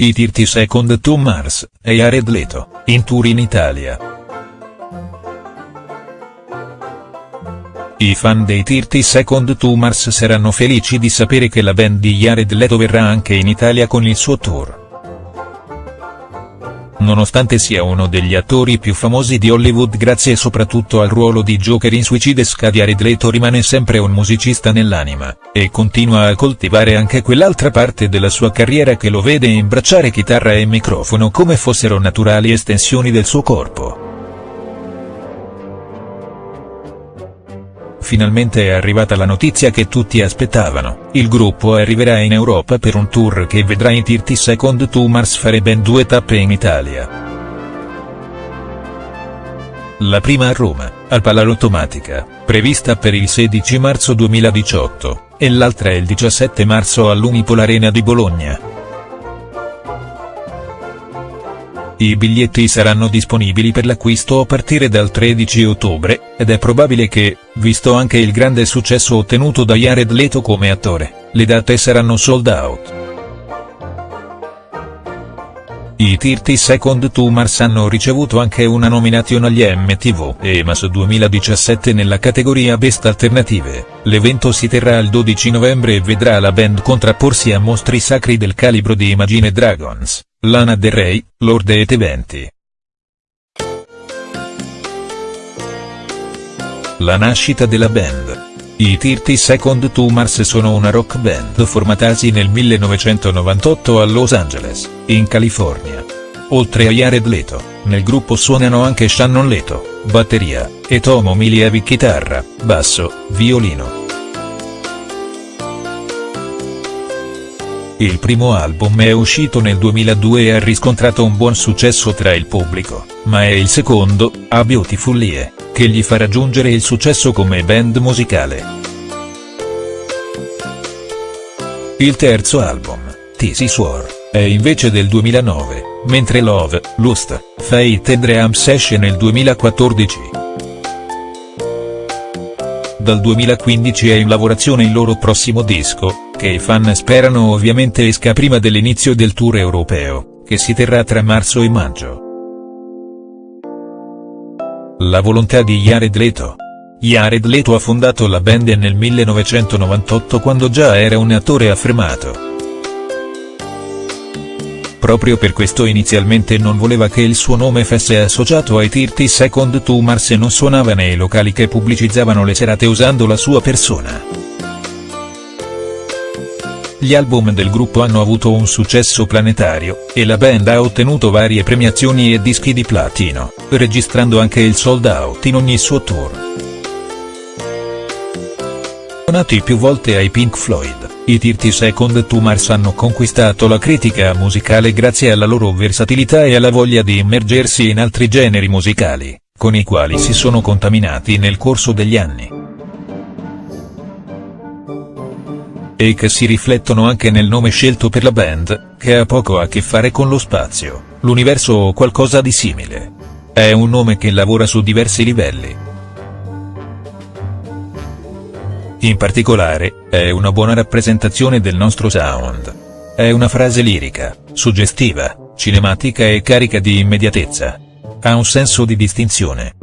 I 30 Second to Mars, e Jared Leto, in tour in Italia. I fan dei 30 Second to Mars saranno felici di sapere che la band di Jared Leto verrà anche in Italia con il suo tour. Nonostante sia uno degli attori più famosi di Hollywood grazie soprattutto al ruolo di Joker in Suicide Squad Jared Leto rimane sempre un musicista nell'anima, e continua a coltivare anche quell'altra parte della sua carriera che lo vede imbracciare chitarra e microfono come fossero naturali estensioni del suo corpo. Finalmente è arrivata la notizia che tutti aspettavano, il gruppo arriverà in Europa per un tour che vedrà in 30 Second to Mars fare ben due tappe in Italia. La prima a Roma, al Palalottomatica, prevista per il 16 marzo 2018, e l'altra il 17 marzo all'Unipol Arena di Bologna. I biglietti saranno disponibili per l'acquisto a partire dal 13 ottobre, ed è probabile che, visto anche il grande successo ottenuto da Jared Leto come attore, le date saranno sold out. I 30 Second to Mars hanno ricevuto anche una nomination agli MTV EMAS 2017 nella categoria Best Alternative, l'evento si terrà il 12 novembre e vedrà la band contrapporsi a mostri sacri del calibro di Imagine Dragons. Lana Del Rey, Lord et Eventi. La nascita della band. I 30 Second to Mars sono una rock band formatasi nel 1998 a Los Angeles, in California. Oltre a Jared Leto, nel gruppo suonano anche Shannon Leto, batteria, e Tomo Milievi chitarra, basso, violino. Il primo album è uscito nel 2002 e ha riscontrato un buon successo tra il pubblico, ma è il secondo, A Beautiful Lie, che gli fa raggiungere il successo come band musicale. Il terzo album, Tisi Swore, è invece del 2009, mentre Love, Lust, Fate e Dream Session nel 2014 dal 2015 è in lavorazione il loro prossimo disco, che i fan sperano ovviamente esca prima dell'inizio del tour europeo, che si terrà tra marzo e maggio. La volontà di Jared Leto. Jared Leto ha fondato la band nel 1998 quando già era un attore affermato. Proprio per questo inizialmente non voleva che il suo nome fosse associato ai 30 Second to Mars e non suonava nei locali che pubblicizzavano le serate usando la sua persona. Gli album del gruppo hanno avuto un successo planetario, e la band ha ottenuto varie premiazioni e dischi di platino, registrando anche il sold out in ogni suo tour. Nati più volte ai Pink Floyd, i 30 Second to Mars hanno conquistato la critica musicale grazie alla loro versatilità e alla voglia di immergersi in altri generi musicali, con i quali si sono contaminati nel corso degli anni. E che si riflettono anche nel nome scelto per la band, che ha poco a che fare con lo spazio, l'universo o qualcosa di simile. È un nome che lavora su diversi livelli. In particolare, è una buona rappresentazione del nostro sound. È una frase lirica, suggestiva, cinematica e carica di immediatezza. Ha un senso di distinzione.